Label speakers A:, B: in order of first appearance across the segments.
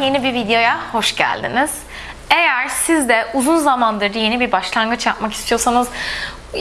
A: Yeni bir videoya hoş geldiniz. Eğer siz de uzun zamandır yeni bir başlangıç yapmak istiyorsanız,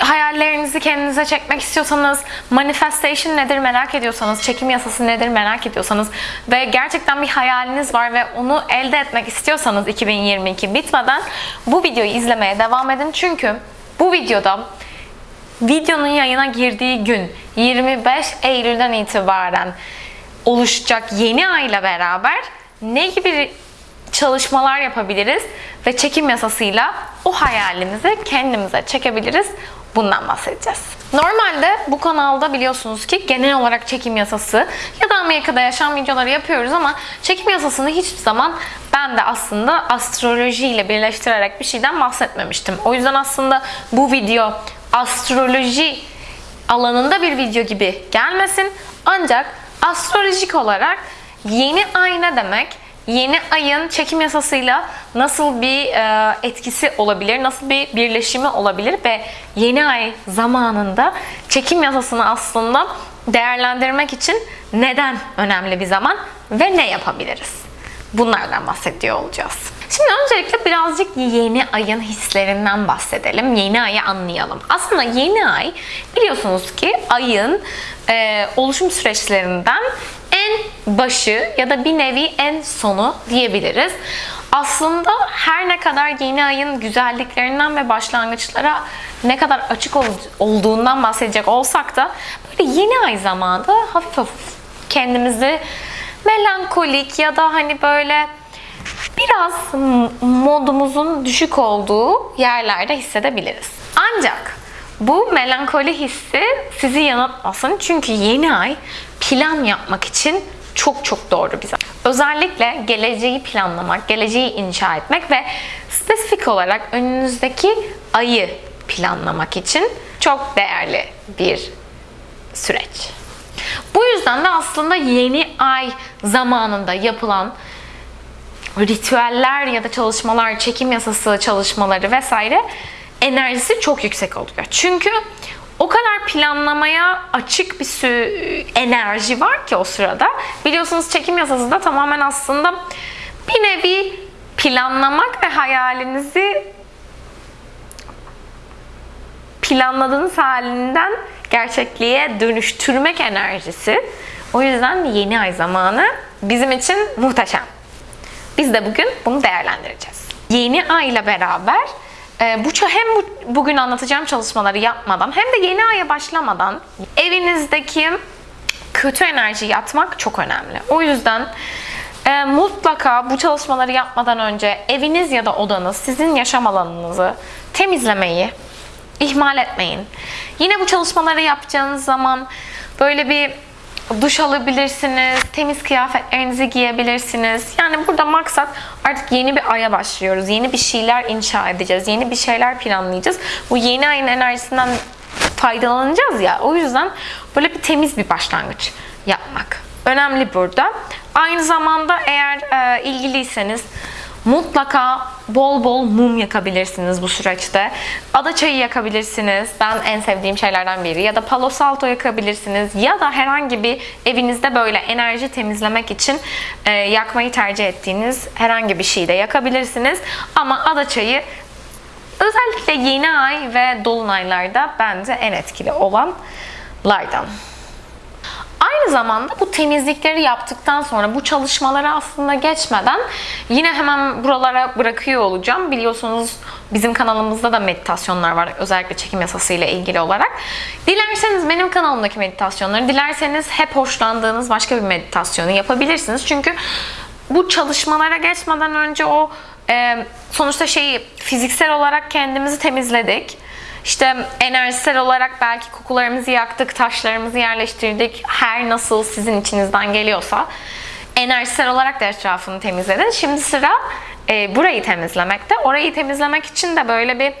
A: hayallerinizi kendinize çekmek istiyorsanız, manifestation nedir merak ediyorsanız, çekim yasası nedir merak ediyorsanız ve gerçekten bir hayaliniz var ve onu elde etmek istiyorsanız 2022 bitmeden bu videoyu izlemeye devam edin. Çünkü bu videoda videonun yayına girdiği gün 25 Eylül'den itibaren oluşacak yeni ayla beraber ne gibi çalışmalar yapabiliriz ve çekim yasasıyla o hayalimizi kendimize çekebiliriz. Bundan bahsedeceğiz. Normalde bu kanalda biliyorsunuz ki genel olarak çekim yasası ya da Amerika'da yaşam videoları yapıyoruz ama çekim yasasını hiçbir zaman ben de aslında astroloji ile birleştirerek bir şeyden bahsetmemiştim. O yüzden aslında bu video astroloji alanında bir video gibi gelmesin. Ancak astrolojik olarak yeni ay ne demek? Yeni ayın çekim yasasıyla nasıl bir e, etkisi olabilir, nasıl bir birleşimi olabilir ve yeni ay zamanında çekim yasasını aslında değerlendirmek için neden önemli bir zaman ve ne yapabiliriz? Bunlardan bahsediyor olacağız. Şimdi öncelikle birazcık yeni ayın hislerinden bahsedelim. Yeni ayı anlayalım. Aslında yeni ay biliyorsunuz ki ayın e, oluşum süreçlerinden en başı ya da bir nevi en sonu diyebiliriz. Aslında her ne kadar yeni ayın güzelliklerinden ve başlangıçlara ne kadar açık olduğundan bahsedecek olsak da böyle yeni ay zamanında hafif hafif kendimizi melankolik ya da hani böyle biraz modumuzun düşük olduğu yerlerde hissedebiliriz. Ancak bu melankoli hissi sizi yanıltmasın çünkü yeni ay plan yapmak için çok çok doğru zaman. Özellikle geleceği planlamak, geleceği inşa etmek ve spesifik olarak önünüzdeki ayı planlamak için çok değerli bir süreç. Bu yüzden de aslında yeni ay zamanında yapılan ritüeller ya da çalışmalar, çekim yasası çalışmaları vesaire enerjisi çok yüksek oluyor. Çünkü o kadar planlamaya açık bir sürü enerji var ki o sırada. Biliyorsunuz çekim yasası da tamamen aslında bir nevi planlamak ve hayalinizi planladığınız halinden gerçekliğe dönüştürmek enerjisi. O yüzden yeni ay zamanı bizim için muhteşem. Biz de bugün bunu değerlendireceğiz. Yeni ay ile beraber e, bu hem bu, bugün anlatacağım çalışmaları yapmadan hem de yeni aya başlamadan evinizdeki kötü enerji yatmak çok önemli. O yüzden e, mutlaka bu çalışmaları yapmadan önce eviniz ya da odanız, sizin yaşam alanınızı temizlemeyi ihmal etmeyin. Yine bu çalışmaları yapacağınız zaman böyle bir duş alabilirsiniz, temiz kıyafetlerinizi giyebilirsiniz. Yani burada maksat artık yeni bir aya başlıyoruz. Yeni bir şeyler inşa edeceğiz. Yeni bir şeyler planlayacağız. Bu yeni ayın enerjisinden faydalanacağız ya. O yüzden böyle bir temiz bir başlangıç yapmak önemli burada. Aynı zamanda eğer e, ilgiliyseniz Mutlaka bol bol mum yakabilirsiniz bu süreçte. Ada çayı yakabilirsiniz. Ben en sevdiğim şeylerden biri. Ya da palo salto yakabilirsiniz. Ya da herhangi bir evinizde böyle enerji temizlemek için e, yakmayı tercih ettiğiniz herhangi bir şey de yakabilirsiniz. Ama ada çayı özellikle yeni ay ve dolunaylarda bence en etkili olanlardan. Aynı zamanda bu temizlikleri yaptıktan sonra bu çalışmalara aslında geçmeden yine hemen buralara bırakıyor olacağım. Biliyorsunuz bizim kanalımızda da meditasyonlar var özellikle çekim yasası ile ilgili olarak. Dilerseniz benim kanalımdaki meditasyonları, dilerseniz hep hoşlandığınız başka bir meditasyonu yapabilirsiniz. Çünkü bu çalışmalara geçmeden önce o sonuçta şeyi fiziksel olarak kendimizi temizledik işte enerjisel olarak belki kokularımızı yaktık, taşlarımızı yerleştirdik. Her nasıl sizin içinizden geliyorsa enerjisel olarak da etrafını temizledin. Şimdi sıra e, burayı temizlemekte. Orayı temizlemek için de böyle bir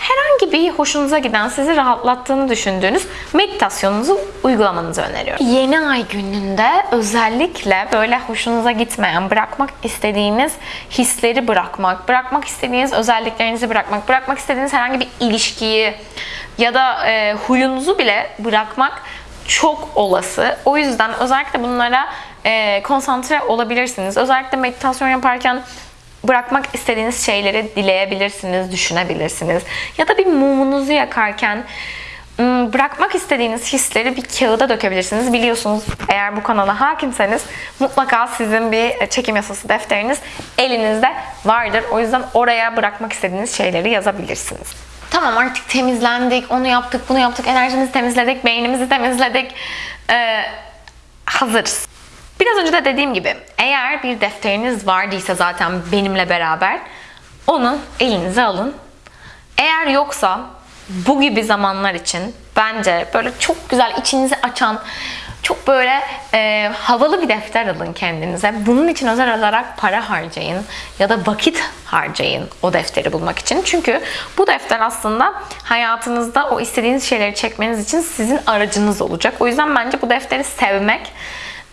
A: herhangi bir hoşunuza giden, sizi rahatlattığını düşündüğünüz meditasyonunuzu uygulamanızı öneriyorum. Yeni ay gününde özellikle böyle hoşunuza gitmeyen, bırakmak istediğiniz hisleri bırakmak, bırakmak istediğiniz özelliklerinizi bırakmak, bırakmak istediğiniz herhangi bir ilişkiyi ya da e, huyunuzu bile bırakmak çok olası. O yüzden özellikle bunlara e, konsantre olabilirsiniz. Özellikle meditasyon yaparken bırakmak istediğiniz şeyleri dileyebilirsiniz, düşünebilirsiniz. Ya da bir mumunuzu yakarken bırakmak istediğiniz hisleri bir kağıda dökebilirsiniz. Biliyorsunuz eğer bu kanala hakimseniz mutlaka sizin bir çekim yasası defteriniz elinizde vardır. O yüzden oraya bırakmak istediğiniz şeyleri yazabilirsiniz. Tamam artık temizlendik, onu yaptık, bunu yaptık, enerjimizi temizledik, beynimizi temizledik. Ee, hazırız. Biraz önce de dediğim gibi eğer bir defteriniz vardıysa zaten benimle beraber onu elinize alın. Eğer yoksa bu gibi zamanlar için bence böyle çok güzel içinizi açan çok böyle e, havalı bir defter alın kendinize. Bunun için özel olarak para harcayın ya da vakit harcayın o defteri bulmak için. Çünkü bu defter aslında hayatınızda o istediğiniz şeyleri çekmeniz için sizin aracınız olacak. O yüzden bence bu defteri sevmek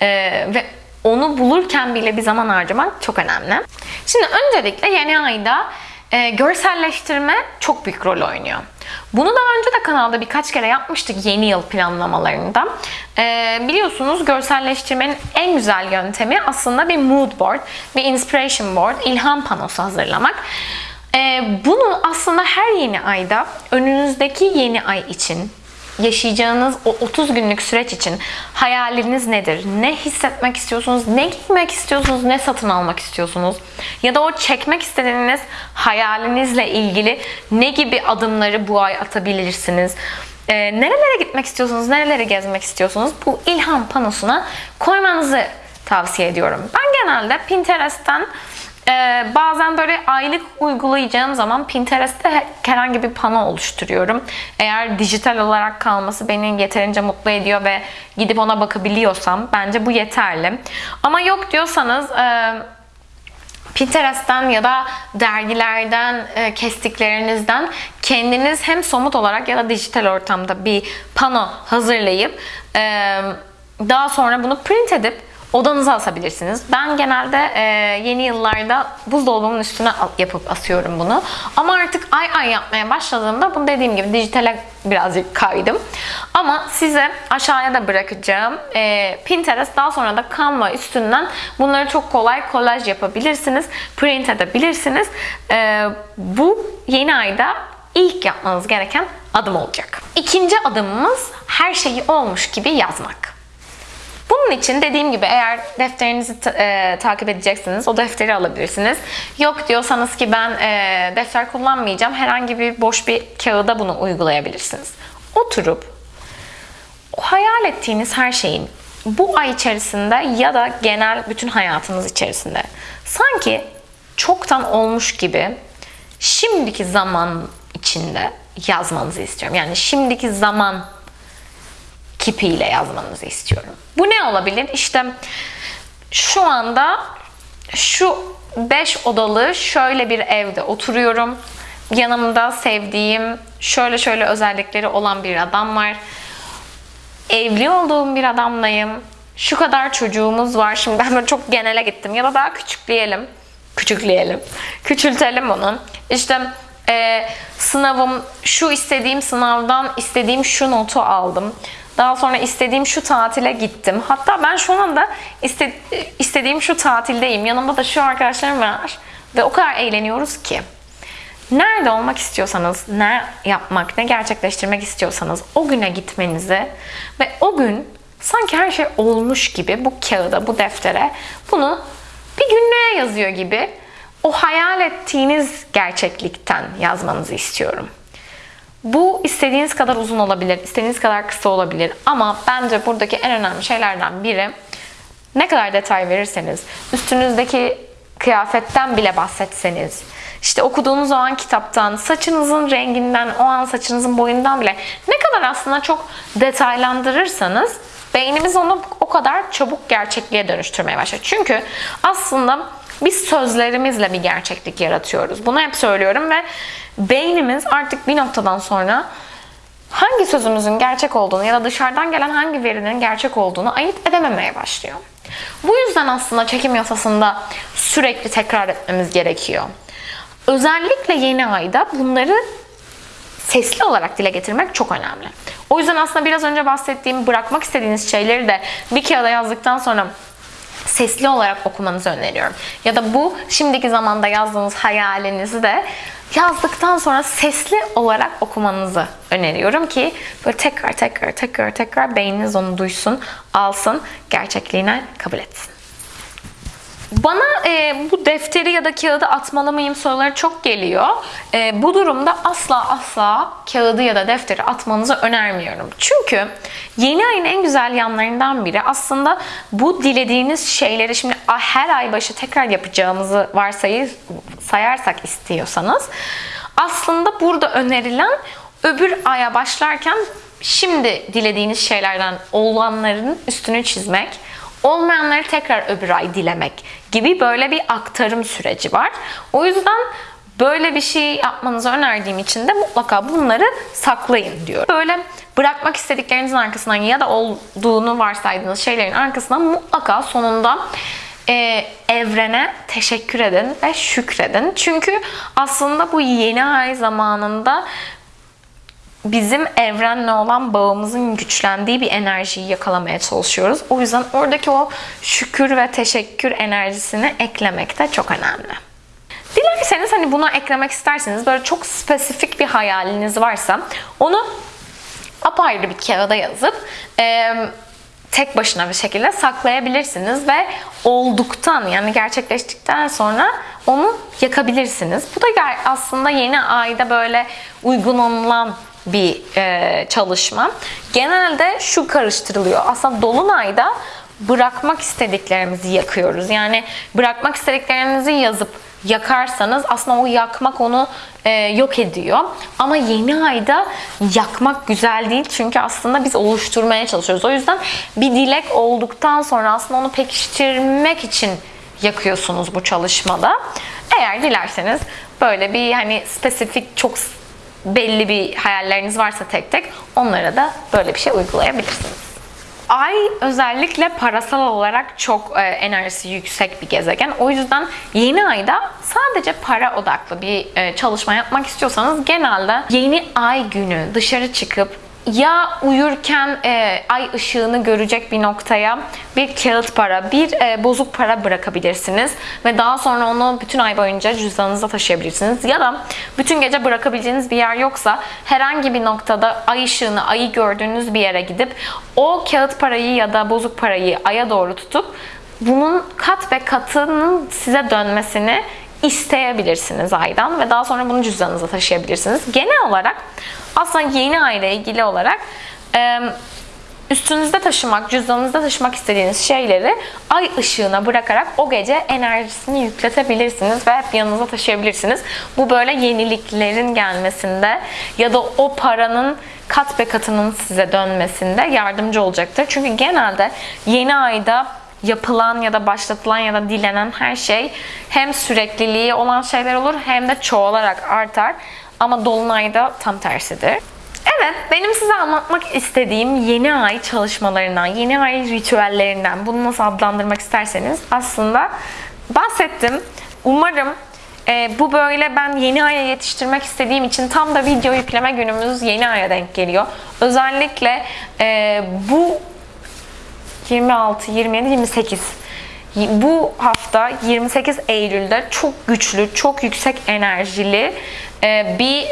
A: e, ve onu bulurken bile bir zaman harcamak çok önemli. Şimdi öncelikle yeni ayda e, görselleştirme çok büyük rol oynuyor. Bunu daha önce de kanalda birkaç kere yapmıştık yeni yıl planlamalarında. E, biliyorsunuz görselleştirmenin en güzel yöntemi aslında bir mood board, bir inspiration board, ilham panosu hazırlamak. E, bunu aslında her yeni ayda önünüzdeki yeni ay için yaşayacağınız o 30 günlük süreç için hayaliniz nedir? Ne hissetmek istiyorsunuz? Ne giymek istiyorsunuz? Ne satın almak istiyorsunuz? Ya da o çekmek istediğiniz hayalinizle ilgili ne gibi adımları bu ay atabilirsiniz? Ee, nerelere gitmek istiyorsunuz? Nerelere gezmek istiyorsunuz? Bu ilham panosuna koymanızı tavsiye ediyorum. Ben genelde Pinterest'ten ee, bazen böyle aylık uygulayacağım zaman Pinterest'te herhangi bir pano oluşturuyorum. Eğer dijital olarak kalması beni yeterince mutlu ediyor ve gidip ona bakabiliyorsam bence bu yeterli. Ama yok diyorsanız e, Pinterest'ten ya da dergilerden e, kestiklerinizden kendiniz hem somut olarak ya da dijital ortamda bir pano hazırlayıp e, daha sonra bunu print edip odanıza asabilirsiniz. Ben genelde e, yeni yıllarda buzdolabımın üstüne yapıp asıyorum bunu. Ama artık ay ay yapmaya başladığımda bunu dediğim gibi dijitale birazcık kaydım. Ama size aşağıya da bırakacağım e, Pinterest daha sonra da Canva üstünden bunları çok kolay kolaj yapabilirsiniz. Print edebilirsiniz. E, bu yeni ayda ilk yapmanız gereken adım olacak. İkinci adımımız her şeyi olmuş gibi yazmak. Bunun için dediğim gibi eğer defterinizi ta- e, takip edeceksiniz o defteri alabilirsiniz. Yok diyorsanız ki ben e, defter kullanmayacağım herhangi bir boş bir kağıda bunu uygulayabilirsiniz. Oturup o hayal ettiğiniz her şeyin bu ay içerisinde ya da genel bütün hayatınız içerisinde sanki çoktan olmuş gibi şimdiki zaman içinde yazmanızı istiyorum. Yani şimdiki zaman kipiyle yazmanızı istiyorum. Bu ne olabilir? İşte şu anda şu 5 odalı şöyle bir evde oturuyorum. Yanımda sevdiğim şöyle şöyle özellikleri olan bir adam var. Evli olduğum bir adamlayım. Şu kadar çocuğumuz var. Şimdi ben çok genele gittim. Ya da daha küçükleyelim. Küçükleyelim. Küçültelim onu. İşte e, sınavım, şu istediğim sınavdan istediğim şu notu aldım. Daha sonra istediğim şu tatile gittim. Hatta ben şu anda iste, istediğim şu tatildeyim. Yanımda da şu arkadaşlarım var. Ve o kadar eğleniyoruz ki. Nerede olmak istiyorsanız, ne yapmak, ne gerçekleştirmek istiyorsanız o güne gitmenizi ve o gün sanki her şey olmuş gibi bu kağıda, bu deftere bunu bir günlüğe yazıyor gibi o hayal ettiğiniz gerçeklikten yazmanızı istiyorum. Bu istediğiniz kadar uzun olabilir, istediğiniz kadar kısa olabilir ama bence buradaki en önemli şeylerden biri ne kadar detay verirseniz, üstünüzdeki kıyafetten bile bahsetseniz, işte okuduğunuz o an kitaptan, saçınızın renginden, o an saçınızın boyundan bile ne kadar aslında çok detaylandırırsanız beynimiz onu o kadar çabuk gerçekliğe dönüştürmeye başlar. Çünkü aslında biz sözlerimizle bir gerçeklik yaratıyoruz. Bunu hep söylüyorum ve beynimiz artık bir noktadan sonra hangi sözümüzün gerçek olduğunu ya da dışarıdan gelen hangi verinin gerçek olduğunu ayırt edememeye başlıyor. Bu yüzden aslında çekim yasasında sürekli tekrar etmemiz gerekiyor. Özellikle yeni ayda bunları sesli olarak dile getirmek çok önemli. O yüzden aslında biraz önce bahsettiğim bırakmak istediğiniz şeyleri de bir kağıda yazdıktan sonra sesli olarak okumanızı öneriyorum. Ya da bu şimdiki zamanda yazdığınız hayalinizi de yazdıktan sonra sesli olarak okumanızı öneriyorum ki böyle tekrar tekrar tekrar tekrar beyniniz onu duysun, alsın, gerçekliğine kabul etsin. Bana e, bu defteri ya da kağıdı atmalı mıyım soruları çok geliyor. E, bu durumda asla asla kağıdı ya da defteri atmanızı önermiyorum. Çünkü yeni ayın en güzel yanlarından biri aslında bu dilediğiniz şeyleri şimdi her ay başı tekrar yapacağımızı varsayı sayarsak istiyorsanız aslında burada önerilen öbür aya başlarken şimdi dilediğiniz şeylerden olanların üstünü çizmek, olmayanları tekrar öbür ay dilemek gibi böyle bir aktarım süreci var. O yüzden böyle bir şey yapmanızı önerdiğim için de mutlaka bunları saklayın diyor. Böyle bırakmak istediklerinizin arkasından ya da olduğunu varsaydığınız şeylerin arkasından mutlaka sonunda e, evrene teşekkür edin ve şükredin. Çünkü aslında bu yeni ay zamanında bizim evrenle olan bağımızın güçlendiği bir enerjiyi yakalamaya çalışıyoruz. O yüzden oradaki o şükür ve teşekkür enerjisini eklemek de çok önemli. Dilerseniz hani buna eklemek isterseniz böyle çok spesifik bir hayaliniz varsa onu apayrı bir kağıda yazıp e, tek başına bir şekilde saklayabilirsiniz ve olduktan yani gerçekleştikten sonra onu yakabilirsiniz. Bu da aslında yeni ayda böyle uygun olunan bir e, çalışma. Genelde şu karıştırılıyor. Aslında dolunayda bırakmak istediklerimizi yakıyoruz. Yani bırakmak istediklerinizi yazıp yakarsanız aslında o yakmak onu e, yok ediyor. Ama yeni ayda yakmak güzel değil çünkü aslında biz oluşturmaya çalışıyoruz. O yüzden bir dilek olduktan sonra aslında onu pekiştirmek için yakıyorsunuz bu çalışmada. Eğer dilerseniz böyle bir hani spesifik çok belli bir hayalleriniz varsa tek tek onlara da böyle bir şey uygulayabilirsiniz. Ay özellikle parasal olarak çok e, enerjisi yüksek bir gezegen. O yüzden yeni ayda sadece para odaklı bir e, çalışma yapmak istiyorsanız genelde yeni ay günü dışarı çıkıp ya uyurken e, ay ışığını görecek bir noktaya bir kağıt para, bir e, bozuk para bırakabilirsiniz ve daha sonra onu bütün ay boyunca cüzdanınızda taşıyabilirsiniz. Ya da bütün gece bırakabileceğiniz bir yer yoksa herhangi bir noktada ay ışığını, ayı gördüğünüz bir yere gidip o kağıt parayı ya da bozuk parayı aya doğru tutup bunun kat ve katının size dönmesini isteyebilirsiniz aydan ve daha sonra bunu cüzdanınıza taşıyabilirsiniz. Genel olarak aslında yeni ay ile ilgili olarak üstünüzde taşımak, cüzdanınızda taşımak istediğiniz şeyleri ay ışığına bırakarak o gece enerjisini yükletebilirsiniz ve hep yanınıza taşıyabilirsiniz. Bu böyle yeniliklerin gelmesinde ya da o paranın kat be katının size dönmesinde yardımcı olacaktır. Çünkü genelde yeni ayda yapılan ya da başlatılan ya da dilenen her şey hem sürekliliği olan şeyler olur hem de çoğalarak artar. Ama dolunayda tam tersidir. Evet, benim size anlatmak istediğim yeni ay çalışmalarından, yeni ay ritüellerinden, bunu nasıl adlandırmak isterseniz aslında bahsettim. Umarım e, bu böyle ben yeni aya yetiştirmek istediğim için tam da video yükleme günümüz yeni aya denk geliyor. Özellikle e, bu 26, 27, 28 bu hafta 28 Eylül'de çok güçlü, çok yüksek enerjili e, bir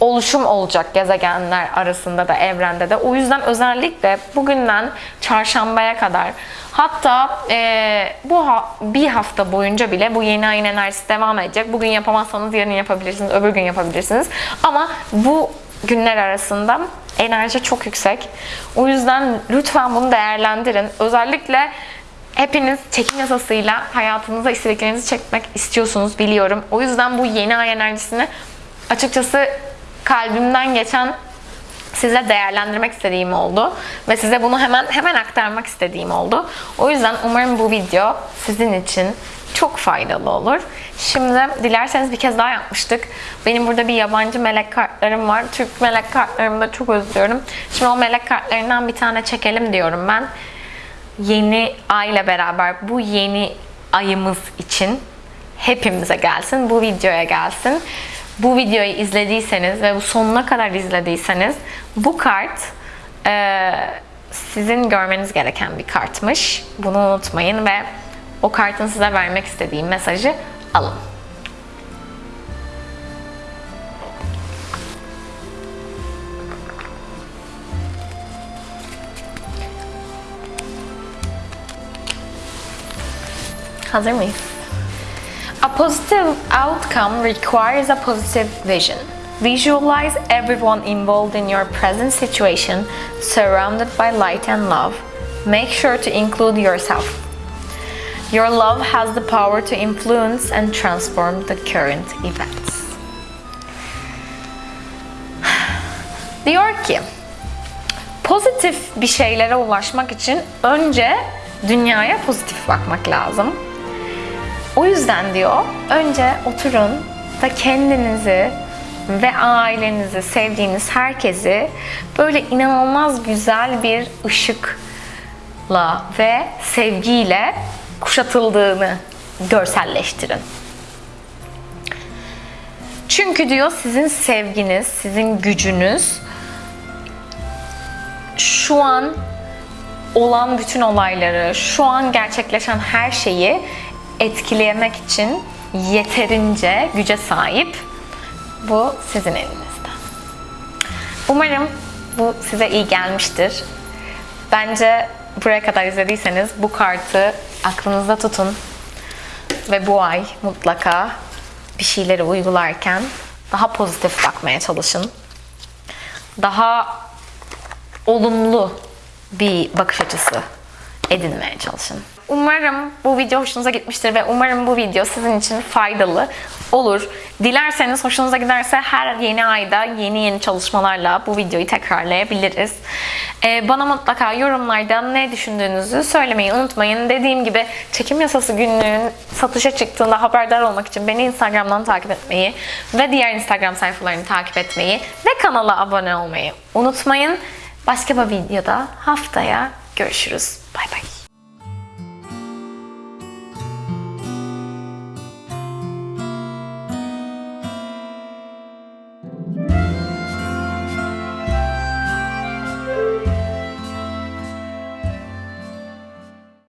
A: oluşum olacak gezegenler arasında da evrende de. O yüzden özellikle bugünden çarşambaya kadar hatta e, bu ha, bir hafta boyunca bile bu yeni ayın enerjisi devam edecek. Bugün yapamazsanız yarın yapabilirsiniz, öbür gün yapabilirsiniz. Ama bu günler arasında enerji çok yüksek. O yüzden lütfen bunu değerlendirin. Özellikle hepiniz çekim yasasıyla hayatınıza istediklerinizi çekmek istiyorsunuz biliyorum. O yüzden bu yeni ay enerjisini açıkçası kalbimden geçen size değerlendirmek istediğim oldu ve size bunu hemen hemen aktarmak istediğim oldu. O yüzden umarım bu video sizin için çok faydalı olur. Şimdi dilerseniz bir kez daha yapmıştık. Benim burada bir yabancı melek kartlarım var. Türk melek kartlarımı da çok özlüyorum. Şimdi o melek kartlarından bir tane çekelim diyorum ben. Yeni ayla beraber bu yeni ayımız için hepimize gelsin. Bu videoya gelsin. Bu videoyu izlediyseniz ve bu sonuna kadar izlediyseniz bu kart e, sizin görmeniz gereken bir kartmış. Bunu unutmayın ve o kartın size vermek istediği mesajı alın. Hazır mıyız? A positive outcome requires a positive vision. Visualize everyone involved in your present situation surrounded by light and love. Make sure to include yourself. Your love has the power to influence and transform the current events. Diyor ki, pozitif bir şeylere ulaşmak için önce dünyaya pozitif bakmak lazım. O yüzden diyor, önce oturun da kendinizi ve ailenizi, sevdiğiniz herkesi böyle inanılmaz güzel bir ışıkla ve sevgiyle kuşatıldığını görselleştirin. Çünkü diyor sizin sevginiz, sizin gücünüz şu an olan bütün olayları, şu an gerçekleşen her şeyi etkilemek için yeterince güce sahip. Bu sizin elinizde. Umarım bu size iyi gelmiştir. Bence buraya kadar izlediyseniz bu kartı aklınızda tutun ve bu ay mutlaka bir şeyleri uygularken daha pozitif bakmaya çalışın. Daha olumlu bir bakış açısı edinmeye çalışın. Umarım bu video hoşunuza gitmiştir ve umarım bu video sizin için faydalı olur. Dilerseniz hoşunuza giderse her yeni ayda yeni yeni çalışmalarla bu videoyu tekrarlayabiliriz. Ee, bana mutlaka yorumlarda ne düşündüğünüzü söylemeyi unutmayın. Dediğim gibi çekim yasası günlüğün satışa çıktığında haberdar olmak için beni Instagram'dan takip etmeyi ve diğer Instagram sayfalarını takip etmeyi ve kanala abone olmayı unutmayın. Başka bir videoda haftaya görüşürüz. Bay bay.